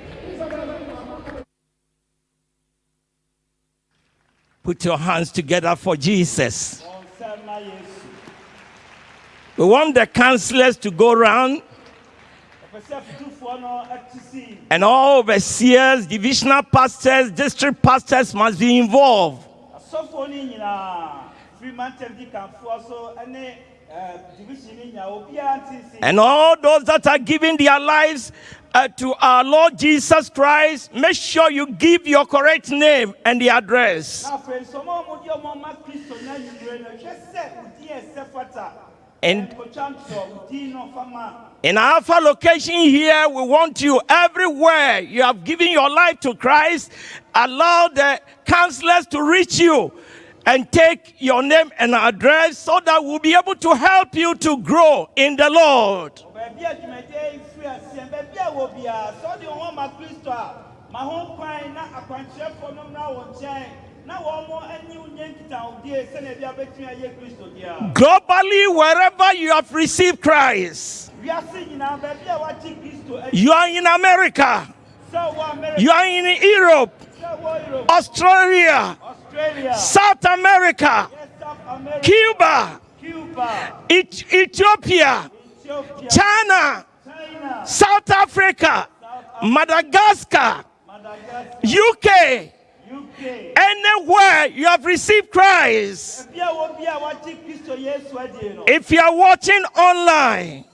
Put your hands together for Jesus. We want the counselors to go around and all overseers, divisional pastors, district pastors must be involved. And all those that are giving their lives uh, to our Lord Jesus Christ, make sure you give your correct name and the address. And in Alpha location here, we want you everywhere. You have given your life to Christ. Allow the counselors to reach you and take your name and address so that we'll be able to help you to grow in the Lord baabi a efiri aseɛ baabi a wɔ biara wɔn ma kristo a ma ho kwan na akwankyerɛfoɔ no mra wɔn nkyɛn na wɔn ani nye nkitahodie sɛnɛ bi abɛtumi ayɛ kristo deɛ. globally wherever you have received christ. wiase nyinaa baabi a wɔakye kristo. you are in america. sɛ wɔ america. you are in europe. sɛ wɔ europe. australia. australia. south america. yes south america. cuba. cuba. Et ethiopia. ethiopia. China, South Africa, Madagascar, UK, Anywhere you have received Christ, if you are watching online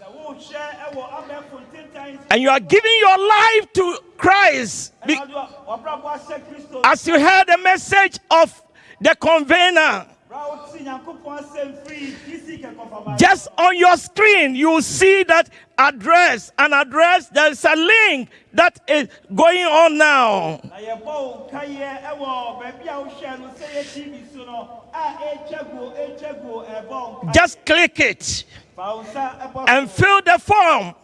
and you are giving your life to Christ, as you heard the message of the convener, just on your screen, you see that address, an address, there's a link that is going on now. Just click it and fill the form.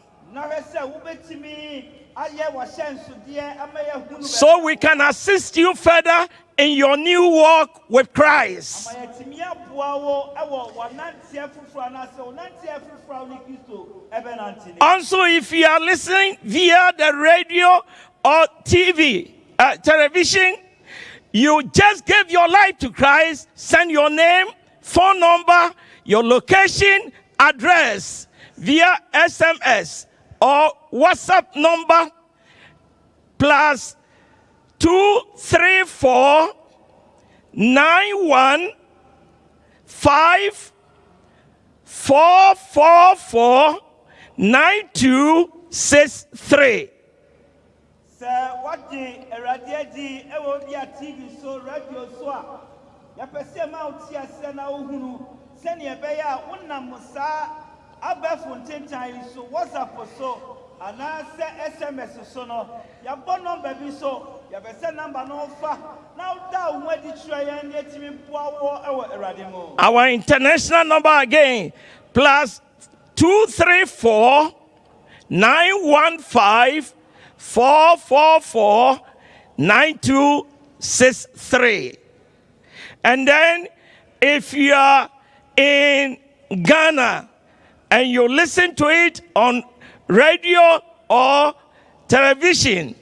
So we can assist you further in your new walk with Christ. Also, if you are listening via the radio or TV, uh, television, you just give your life to Christ, send your name, phone number, your location, address via SMS or WhatsApp number plus two three four nine one five four four four nine two six three. sɛ wɔde awurade adi ɛwɔ bi a tv so radio so a yɛpɛ sɛ ma wo te aseɛ na wohunu sɛneɛ ɛbɛyɛ a wonam saa abɛfo ntentan so whatsapp so anaasɛ sms so no yɛabɔ nɔmba bi so yɛpɛ sɛ namba no fa na woda wo ho adi kyerɛ yɛn ne atumi boa wɔ ɛwɔ awurade mu Our international number again plus 234 915 444 9263. And then if you are in Ghana and you listen to it on radio or television,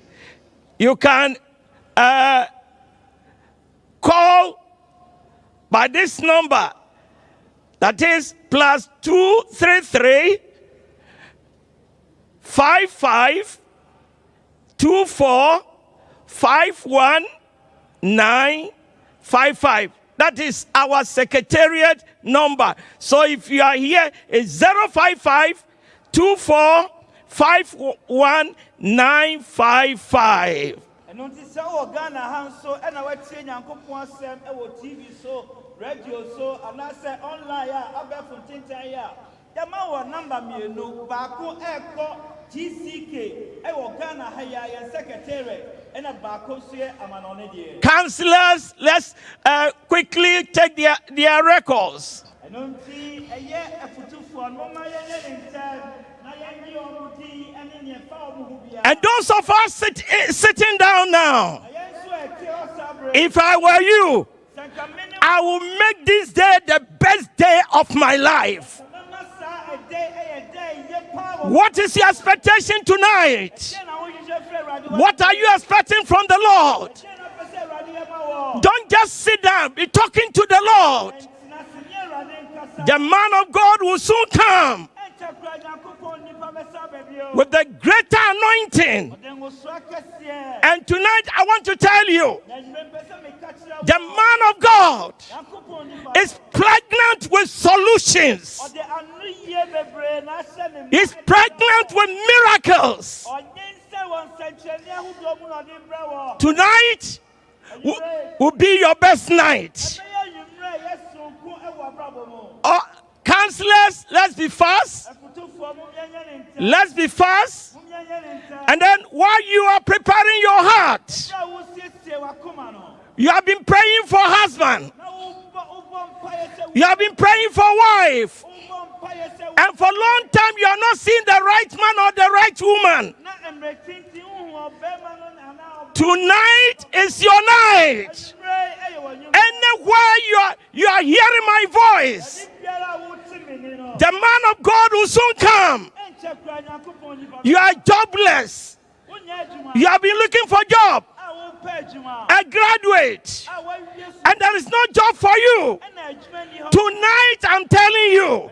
you can uh, call by this number that is plus 233 55 24 51 955. That is our secretariat number. So if you are here, it's 055 two four five one nine five five. Councillors, let's uh, quickly take their, their records. And those of us sit, eh, sitting down now, if I were you, I will make this day the best day of my life. What is your expectation tonight? What are you expecting from the Lord? Don't just sit down, be talking to the Lord. The man of God will soon come With the greater anointing. And tonight I want to tell you the man of God is pregnant with solutions, he's pregnant with miracles. Tonight will, be your best night. Oh, counselors, let's be fast. Let's be fast. And then while you are preparing your heart, you have been praying for husband, you have been praying for wife, and for long time you are not seeing the right man or the right woman. Tonight is your night. Anywhere you are, you are hearing my voice, the man of God will soon come. You are jobless. You have been looking for job, a graduate, and there is no job for you. Tonight, I'm telling you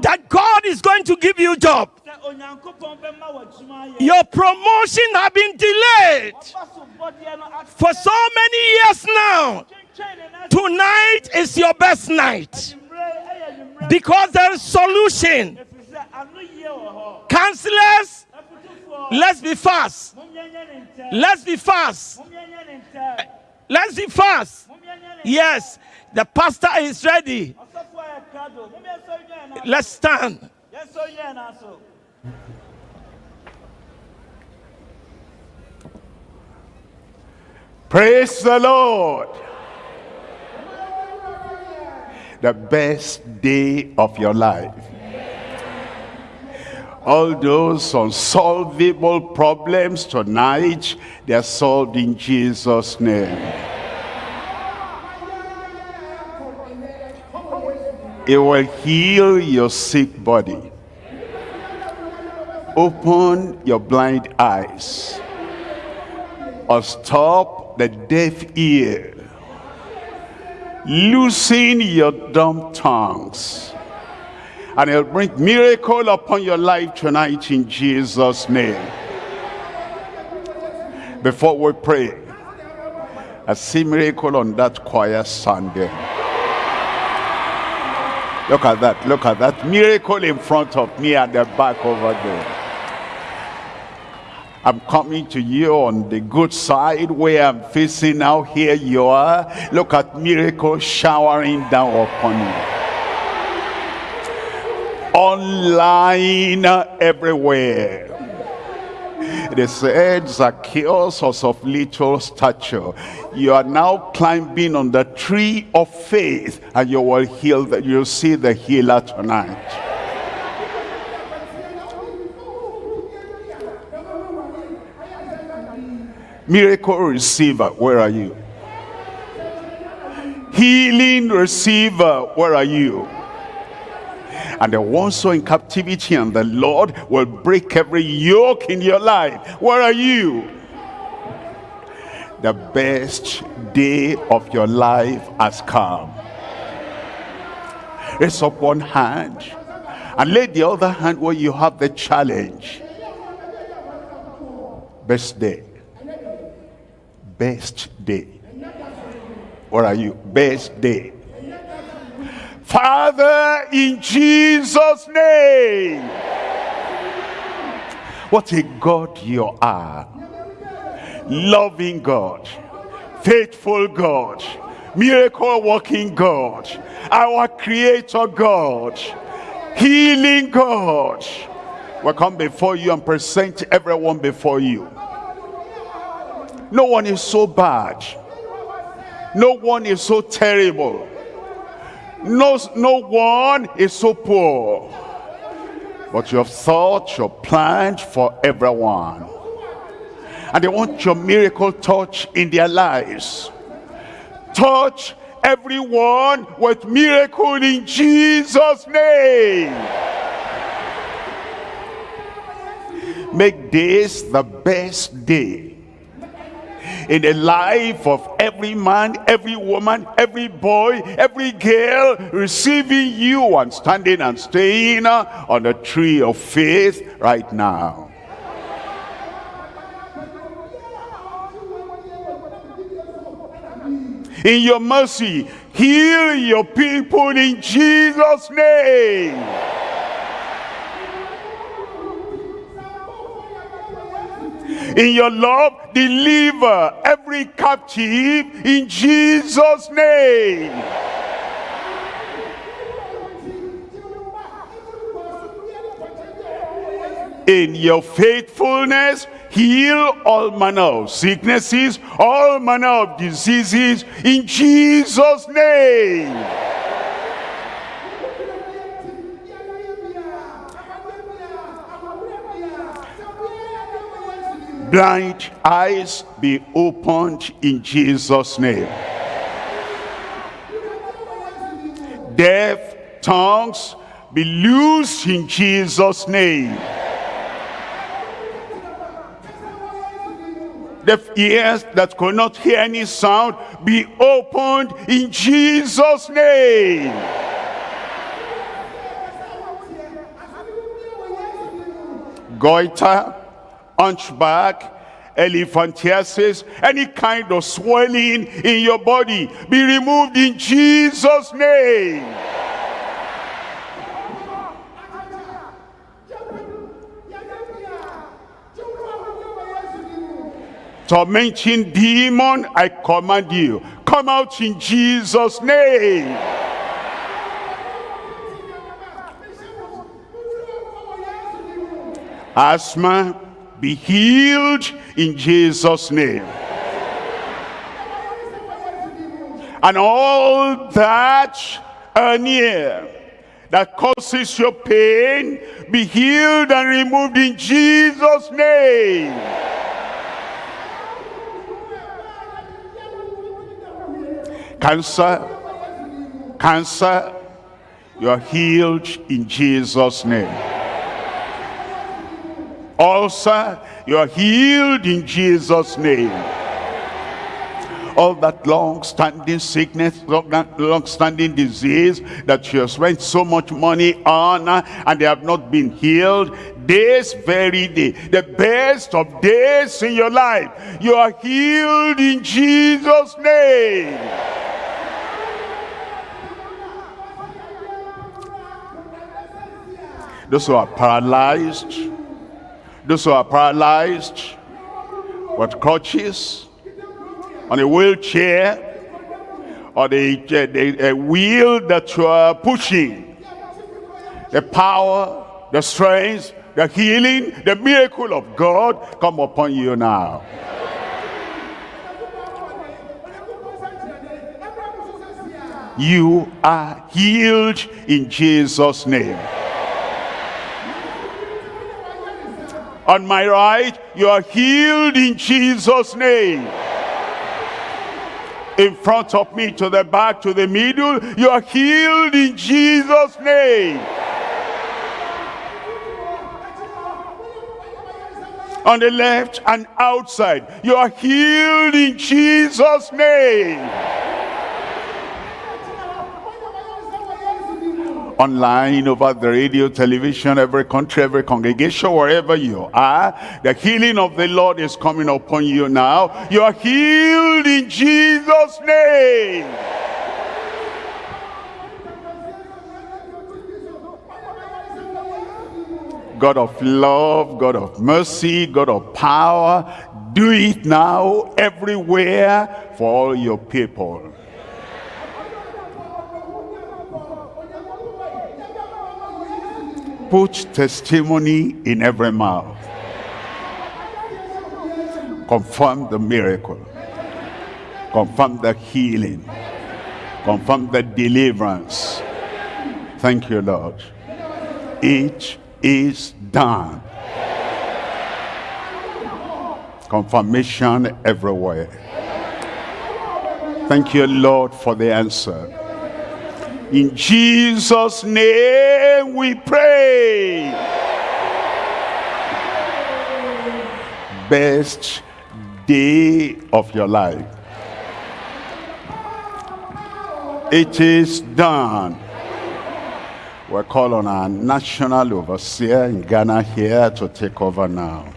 that God is going to give you job. Your promotion has been delayed for so many years now. Tonight is your best night because there is a solution. Counselors, let's be fast. Let's be fast. Let's be fast. Yes, the pastor is ready. Let's stand. Praise the Lord. The best day of your life. All those unsolvable problems tonight, they are solved in Jesus' name. It will heal your sick body. Open your blind eyes or stop the deaf ear. Loosen your dumb tongues. And it'll bring miracle upon your life tonight in Jesus' name. Before we pray, I see miracle on that choir Sunday. Look at that, look at that miracle in front of me at the back over there. I'm coming to you on the good side where I'm facing now. Here you are. Look at miracle showering down upon you. Online everywhere. It said, Zacchaeus was of little stature. You are now climbing on the tree of faith and you will heal, that you'll see the healer tonight. Miracle receiver, where are you? Healing receiver, where are you? And the ones who are in captivity and the Lord will break every yoke in your life. Where are you? The best day of your life has come. Raise up one hand and lay the other hand where you have the challenge. Best day best day. Where are you? Best day. Father, in Jesus' name. What a God you are. Loving God. Faithful God. Miracle working God. Our creator God. Healing God. We come before you and present everyone before you. No one is so bad. No one is so terrible. No, no one is so poor. But you have thought, your planned for everyone. And they want your miracle touch in their lives. Touch everyone with miracle in Jesus' name. Make this the best day in the life of every man, every woman, every boy, every girl receiving you and standing and staying uh, on the tree of faith right now. In your mercy, heal your people in Jesus' name. In your love deliver every captive in jesus name. In your faithfulness heal all manner of sicknesses all manner of diseases in jesus name blind eyes be opened in Jesus name. Deaf tongues be loosed in Jesus name. Deaf ears that could not hear any sound be opened in Jesus name. Goiter hunchback, elephantiasis, any kind of swelling in your body be removed in Jesus' name. Tormenting demon, I command you, come out in Jesus' name. Asthma, be healed in Jesus name. And all that are near that causes your pain be healed and removed in Jesus name. Cancer cancer you are healed in Jesus name ulcer, you are healed in Jesus' name. All that long-standing sickness, long-standing disease that you have spent so much money on uh, and they have not been healed, this very day, the best of days in your life, you are healed in Jesus' name. Those who are paralyzed, those who are paralyzed with crutches, on a wheelchair, or the, the, the wheel that you are pushing, the power, the strength the healing, the miracle of God come upon you now. You are healed in Jesus' name. On my right, you are healed in Jesus' name. In front of me, to the back, to the middle, you are healed in Jesus' name. On the left and outside, you are healed in Jesus' name. Online, over the radio, television, every country, every congregation, wherever you are. The healing of the Lord is coming upon you now. You are healed in Jesus' name. God of love, God of mercy, God of power, do it now everywhere for all your people. Put testimony in every mouth. Confirm the miracle. Confirm the healing. Confirm the deliverance. Thank you, Lord. It is done. Confirmation everywhere. Thank you, Lord, for the answer. In Jesus' name we pray. Best day of your life. It is done. we call on our national overseer in Ghana here to take over now.